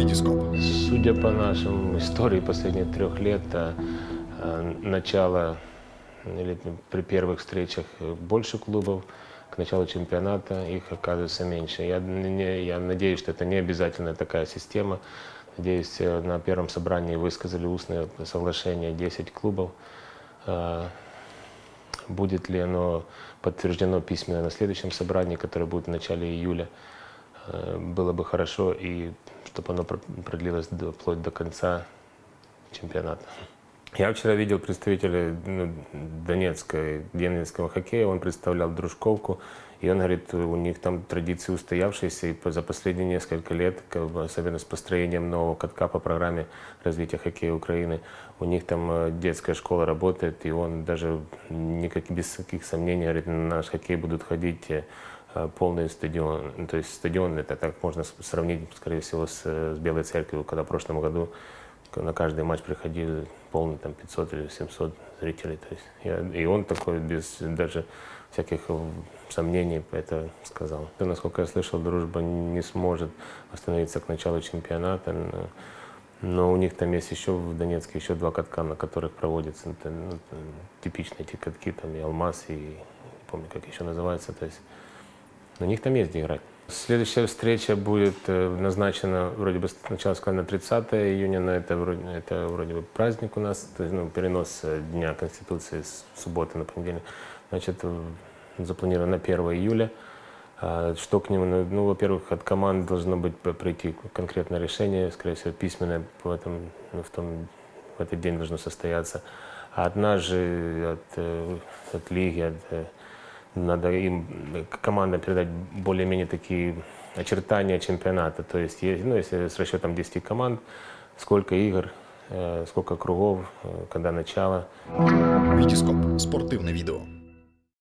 Витископ. Судя по нашим истории последних трех лет, а, начало или при первых встречах больше клубов, к началу чемпионата их оказывается меньше. Я, не, я надеюсь, что это не обязательно такая система. Надеюсь, э, на первом собрании высказали устное соглашение 10 клубов. Будет ли оно подтверждено письменно на следующем собрании, которое будет в начале июля, э, было бы хорошо, и чтобы оно пр- продлилось до- вплоть до конца чемпионата. Я вчера видел представителя ну, Донецкой, Донецкого хоккея, он представлял Дружковку, и он говорит, у них там традиции устоявшиеся, и за последние несколько лет, особенно с построением нового катка по программе развития хоккея Украины, у них там э, детская школа работает, и он даже никак, без каких сомнений говорит, на наш хоккей будут ходить э, э, полный стадион. Ну, То есть стадион, это так можно сравнить, скорее всего, с, э, с Белой Церковью, когда в прошлом году на каждый матч приходили полный там 500 или 700 зрителей. То есть я, и он такой без даже всяких э, сомнений это сказал. И, насколько я слышал, дружба не сможет остановиться к началу чемпионата. Но, у них там есть еще в Донецке еще два катка, на которых проводятся ну, это типичные эти катки, там и Алмаз, и не помню, как еще называется. То есть на них там есть где играть. Следующая встреча будет э, назначена, вроде бы сначала сказали на 30 июня, но это вроде, это вроде бы праздник у нас, то есть, ну, перенос э, Дня Конституции с субботы на понедельник. Значит, запланировано на 1 июля. А Что к нему? Ну, ну, во-первых, от команд должно быть прийти конкретное решение, скорее всего, письменное в, этом, ну, в, том, в этот день должно состояться. А от нас же, от, э, от лиги, от, надо им э, к- командам передать более-менее такие очертания чемпионата. То есть, е- ну, если с расчетом 10 команд, сколько игр, э, сколько кругов, э, когда начало. Витископ. Спортивне відео.